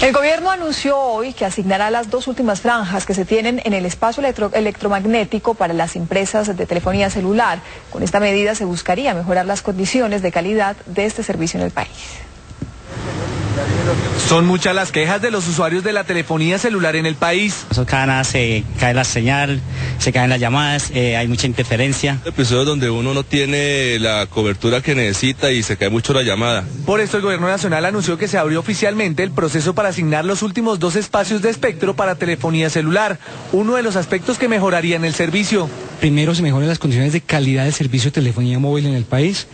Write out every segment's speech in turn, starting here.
El gobierno anunció hoy que asignará las dos últimas franjas que se tienen en el espacio electromagnético para las empresas de telefonía celular. Con esta medida se buscaría mejorar las condiciones de calidad de este servicio en el país. Son muchas las quejas de los usuarios de la telefonía celular en el país. Cada nada se cae la señal, se caen las llamadas, eh, hay mucha interferencia. Episodios donde uno no tiene la cobertura que necesita y se cae mucho la llamada. Por esto el gobierno nacional anunció que se abrió oficialmente el proceso para asignar los últimos dos espacios de espectro para telefonía celular, uno de los aspectos que mejorarían el servicio. Primero, se mejoran las condiciones de calidad del servicio de telefonía móvil en el país.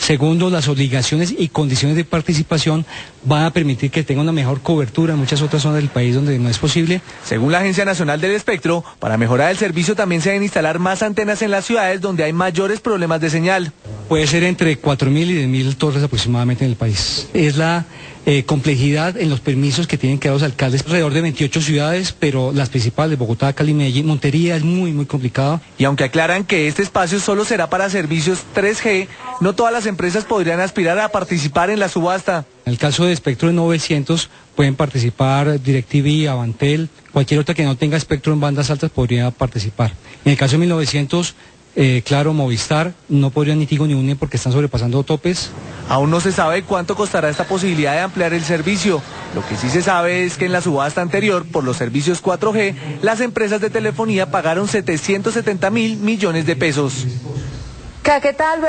Segundo, las obligaciones y condiciones de participación van a permitir que tenga una mejor cobertura en muchas otras zonas del país donde no es posible. Según la Agencia Nacional del Espectro, para mejorar el servicio también se deben instalar más antenas en las ciudades donde hay mayores problemas de señal. Puede ser entre 4.000 y 10.000 torres aproximadamente en el país. Es la eh, complejidad en los permisos que tienen que dar los alcaldes. Alrededor de 28 ciudades, pero las principales, Bogotá, Cali, Medellín, Montería es muy, muy complicado. Y aunque aclaran que este espacio solo será para servicios 3G, no todas las empresas podrían aspirar a participar en la subasta. En el caso de espectro de 900 pueden participar DirecTV, Avantel, cualquier otra que no tenga espectro en bandas altas podría participar. En el caso de 1900 eh, claro, Movistar, no podrían ni Tigo ni UNE porque están sobrepasando topes. Aún no se sabe cuánto costará esta posibilidad de ampliar el servicio. Lo que sí se sabe es que en la subasta anterior, por los servicios 4G, las empresas de telefonía pagaron 770 mil millones de pesos. ¿Qué tal?